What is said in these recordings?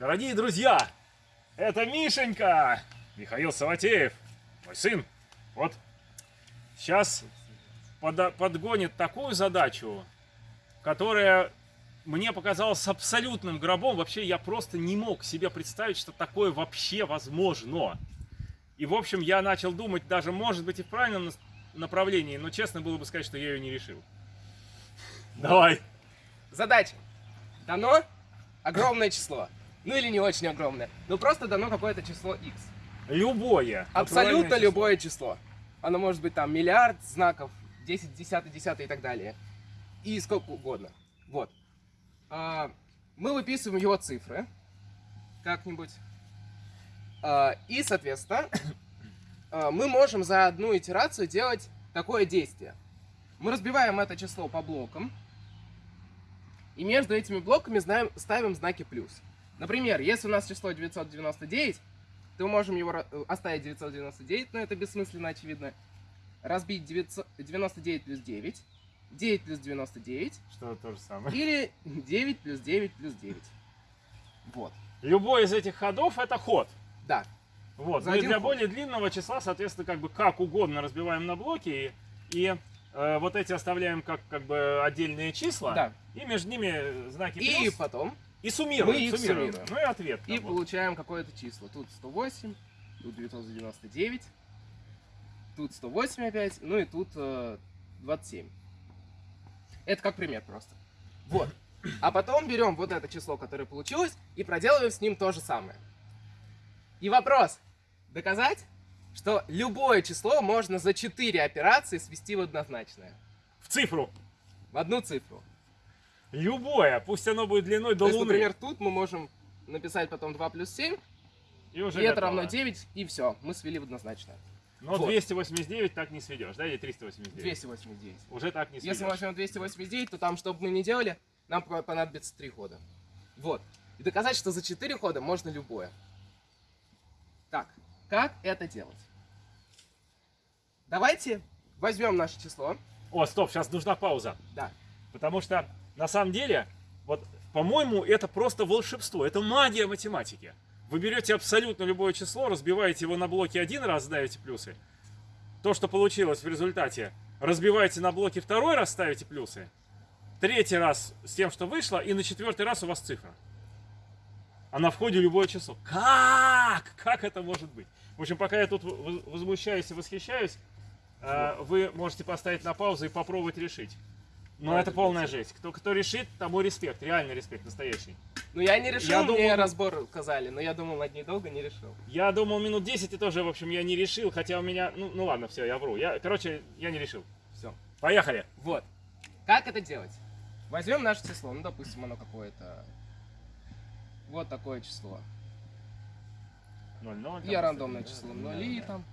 Дорогие друзья, это Мишенька, Михаил Саватеев, мой сын. Вот сейчас под, подгонит такую задачу, которая мне показалась абсолютным гробом. Вообще я просто не мог себе представить, что такое вообще возможно. И в общем я начал думать, даже может быть и в правильном направлении, но честно было бы сказать, что я ее не решил. Давай. Задача. Дано огромное число. Ну или не очень огромное. Ну просто дано какое-то число x. Любое. Абсолютно натуральное любое число. Оно может быть там миллиард знаков, 10, 10, 10 и так далее. И сколько угодно. Вот. А, мы выписываем его цифры. Как-нибудь. А, и, соответственно, а, мы можем за одну итерацию делать такое действие. Мы разбиваем это число по блокам. И между этими блоками знаем, ставим знаки плюс. Например, если у нас число 999, то мы можем его ра- оставить 999, но это бессмысленно, очевидно. Разбить 900 99 плюс 9, 9 плюс 99, Что то же самое. или 9 плюс 9 плюс 9. Вот. Любой из этих ходов это ход. Да. Вот. За Мы для ход. более длинного числа, соответственно, как бы как угодно разбиваем на блоки и, и, э, вот эти оставляем как как бы отдельные числа. Да. И между ними знаки И плюс. потом И суммируем. мы их суммируем. суммируем. Ну и ответ. и вот. получаем какое-то число. Тут 108, тут 999, тут 108 опять, ну и тут э, 27. Это как пример просто. Вот. А потом берем вот это число, которое получилось, и проделываем с ним то же самое. И вопрос. Доказать, что любое число можно за 4 операции свести в однозначное. В цифру. В одну цифру. Любое. Пусть оно будет длиной до То есть, Луны. например, тут мы можем написать потом 2 плюс 7, и уже и это равно 9, и все, мы свели в однозначное. Но Вот. 289 так не сведешь, да? Или 389? 289. Уже так не сведешь. Если мы возьмем 289, то там, что бы мы ни делали, нам по- понадобится 3 хода. Вот. И доказать, что за 4 хода можно любое. Так, как это делать? Давайте возьмем наше число. О, стоп, сейчас нужна пауза. Да. Потому что, на самом деле, вот, по-моему, это просто волшебство, это магия математики. Вы берете абсолютно любое число, разбиваете его на блоки один раз, ставите плюсы. То, что получилось в результате, разбиваете на блоки второй раз, ставите плюсы. Третий раз с тем, что вышло, и на четвертый раз у вас цифра. А на входе любое число. Как? Как это может быть? В общем, пока я тут воз- возмущаюсь и восхищаюсь, э, вы можете поставить на паузу и попробовать решить. Да, это полная жесть. Кто, кто решит, тому респект, реальный респект, настоящий. Ну, я не решил, Я мне думал- разбор сказали, но я думал над ней долго, не решил. Я думал минут 10 и тоже, в общем, я не решил, хотя у меня... Ну, ну ладно, все, я вру. Я, короче, я не решил. Все. Поехали. Вот. Как это делать? Возьмем наше число, ну, допустим, оно какое-то... Вот такое число. 0, 0. Я рандомное число, нули там.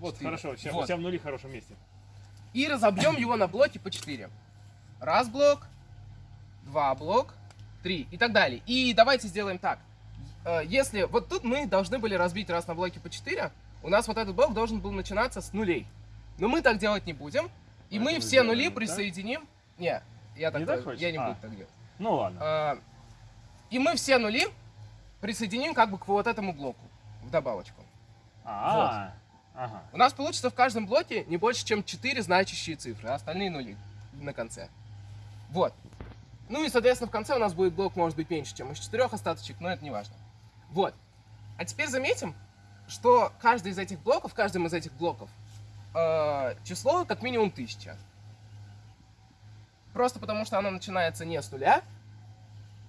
Вот Вот хорошо, и- сейчас, вот. тебя в нули в хорошем месте. И разобьем его на блоки по 4. Раз блок, два блок, три и так далее. И давайте сделаем так. Э, Если вот тут мы должны были разбить раз на блоки по 4, у нас вот этот блок должен был начинаться с нулей. Но мы так делать не будем. И мы Поэтому все сделаем нули вот так? присоединим. Не, я так, Не так я не А. буду так делать. Ну ладно. А, И мы все нули присоединим как бы к вот этому блоку в добавочку. А, ага. У нас получится в каждом блоке не больше, чем 4 значащие цифры, а остальные нули на конце. Вот. Ну и, соответственно, в конце у нас будет блок, может быть, меньше, чем из четырех остаточек, но это не важно. Вот. А теперь заметим, что каждый из этих блоков, в каждом из этих блоков э, число как минимум 1000. Просто потому, что оно начинается не с нуля,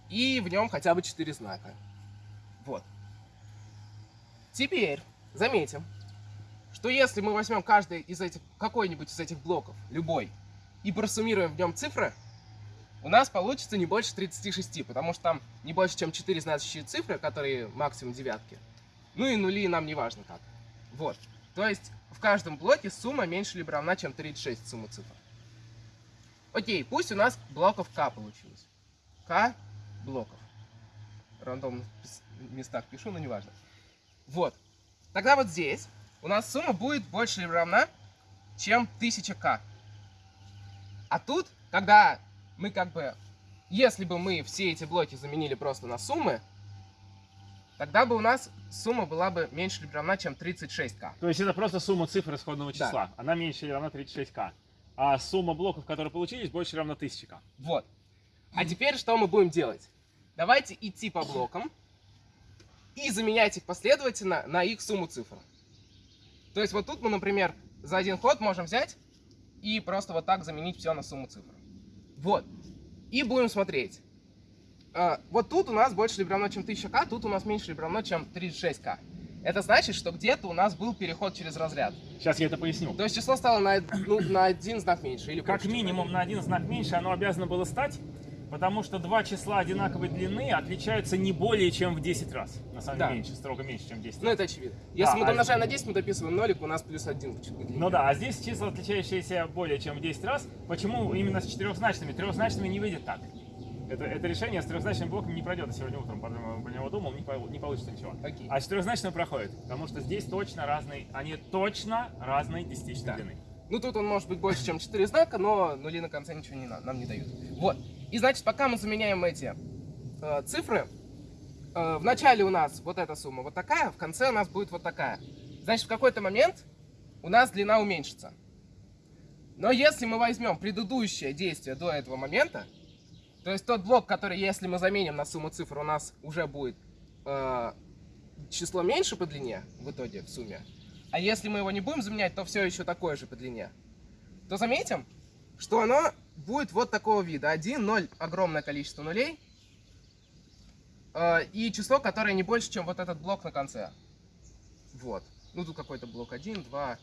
и в нем хотя бы 4 знака. Вот. Теперь заметим, что если мы возьмем каждый из этих, какой-нибудь из этих блоков, любой, и просуммируем в нем цифры, у нас получится не больше 36, потому что там не больше, чем 4 значащие цифры, которые максимум девятки. Ну и нули нам не важно как. Вот. То есть в каждом блоке сумма меньше либо равна, чем 36 сумма цифр. Окей, пусть у нас блоков k получилось. k блоков. Рандомно в местах пишу, но неважно. Вот. Тогда вот здесь у нас сумма будет больше или равна, чем 1000k. А тут, когда мы как бы если бы мы все эти блоки заменили просто на суммы, тогда бы у нас сумма была бы меньше или равна, чем 36к. То есть это просто сумма цифр исходного Да. числа. Она меньше или равна 36к. А сумма блоков, которые получились, больше или равна 1000к. Вот. А теперь что мы будем делать? Давайте идти по блокам и заменять их последовательно на их сумму цифр. То есть вот тут мы, например, за один ход можем взять и просто вот так заменить все на сумму цифр. Вот. И будем смотреть. А, вот тут у нас больше либо равно, чем 1000к, тут у нас меньше либо равно, чем 36к. Это значит, что где-то у нас был переход через разряд. Сейчас я это поясню. То есть число стало на, ну, на один знак меньше. Или Как минимум на один знак меньше оно обязано было стать, потому что два числа одинаковой длины отличаются не более чем в 10 раз. На самом Да. деле меньше, строго меньше, чем 10 Ну, раз. это очевидно. Если Да, мы а домножаем на 10, мы дописываем нолик, у нас плюс 1 Ну да, а здесь числа, отличающиеся более чем в 10 раз. Почему именно с четырехзначными? Трехзначными не выйдет так. Это, это решение с трехзначным блоком не пройдет. Я сегодня утром по него думал, не, по- не получится ничего. Окей. А четырехзначным проходит, потому что здесь точно разные, они точно разной десятичной Да. длины. Ну, тут он может быть больше, чем 4 знака, но нули на конце ничего не, на- нам не дают. Вот. И, значит, пока мы заменяем эти э, цифры, э, в начале у нас вот эта сумма вот такая, в конце у нас будет вот такая. Значит, в какой-то момент у нас длина уменьшится. Но если мы возьмем предыдущее действие до этого момента, то есть тот блок, который, если мы заменим на сумму цифр, у нас уже будет э, число меньше по длине в итоге, в сумме. А если мы его не будем заменять, то все еще такое же по длине. То заметим, что оно будет вот такого вида. 1, 0, огромное количество нулей. э, и число, которое не больше, чем вот этот блок на конце. Вот. Ну, тут какой-то блок 1, 2,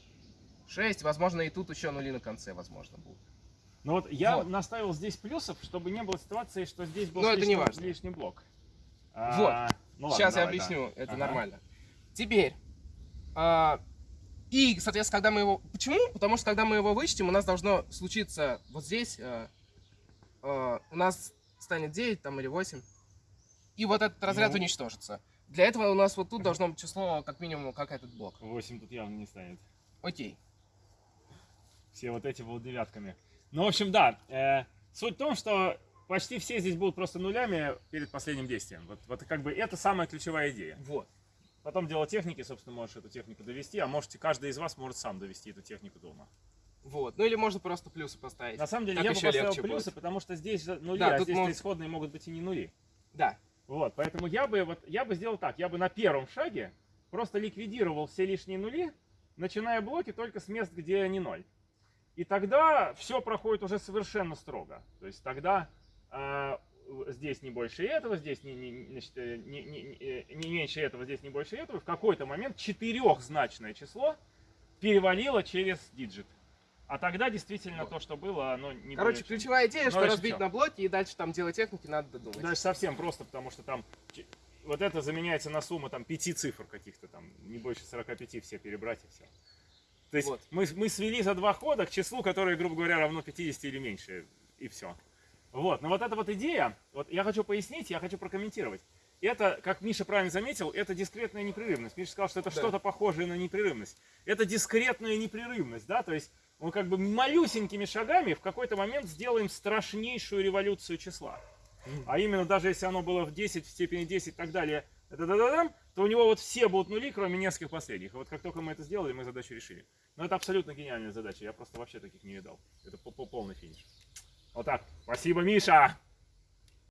6. Возможно, и тут еще нули на конце, возможно, будут. Ну вот я Вот. наставил здесь плюсов, чтобы не было ситуации, что здесь был Но это лишний, не важно. лишний блок. Вот. А, ну ладно, Сейчас я давай, да. объясню, это Ага. нормально. Теперь. а, и, соответственно, когда мы его... Почему? Потому что когда мы его вычтем, у нас должно случиться вот здесь... а, а, у нас станет 9 там или 8. И вот этот разряд Ну. уничтожится. Для этого у нас вот тут должно быть число, как минимум, как этот блок. 8 тут явно не станет. Окей. Все вот эти будут девятками. Ну, в общем, да. э, суть в том, что почти все здесь будут просто нулями перед последним действием. Вот, вот как бы это самая ключевая идея. Вот. Потом дело техники, собственно, можешь эту технику довести, а можете, каждый из вас может сам довести эту технику дома. Вот. Ну или можно просто плюсы поставить. На самом деле, Так я бы поставил плюсы, будет. потому что здесь же нули, Да, а здесь может- исходные могут быть и не нули. Да. Вот, поэтому я бы, вот, я бы сделал так, я бы на первом шаге просто ликвидировал все лишние нули, начиная блоки только с мест, где не ноль. И тогда все проходит уже совершенно строго. То есть тогда э, здесь не больше этого, здесь не, не- значит, э, не- не- не- э, не меньше этого, здесь не больше этого. В какой-то момент четырехзначное число перевалило через digit. А тогда действительно Вот. то, что было, оно не Короче, чем- ключевая идея, Ну, что разбить всё. на блоки и дальше там делать техники надо додумать. Дальше совсем просто, потому что там вот это заменяется на сумму там пяти цифр каких-то там, не больше 45 все перебрать и все. То есть Вот. мы, мы свели за два хода к числу, которое, грубо говоря, равно 50 или меньше, и все. Вот, но вот эта вот идея, вот я хочу пояснить, я хочу прокомментировать. Это, как Миша правильно заметил, это дискретная непрерывность. Миша сказал, что это Да. что-то похожее на непрерывность. Это дискретная непрерывность, да, то есть мы как бы малюсенькими шагами в какой-то момент сделаем страшнейшую революцию числа. А именно, даже если оно было в 10, в степени 10 и так далее, то у него вот все будут нули, кроме нескольких последних. И вот как только мы это сделали, мы задачу решили. Но это абсолютно гениальная задача, я просто вообще таких не видал. Это по- полный финиш. Вот так. Спасибо, Миша!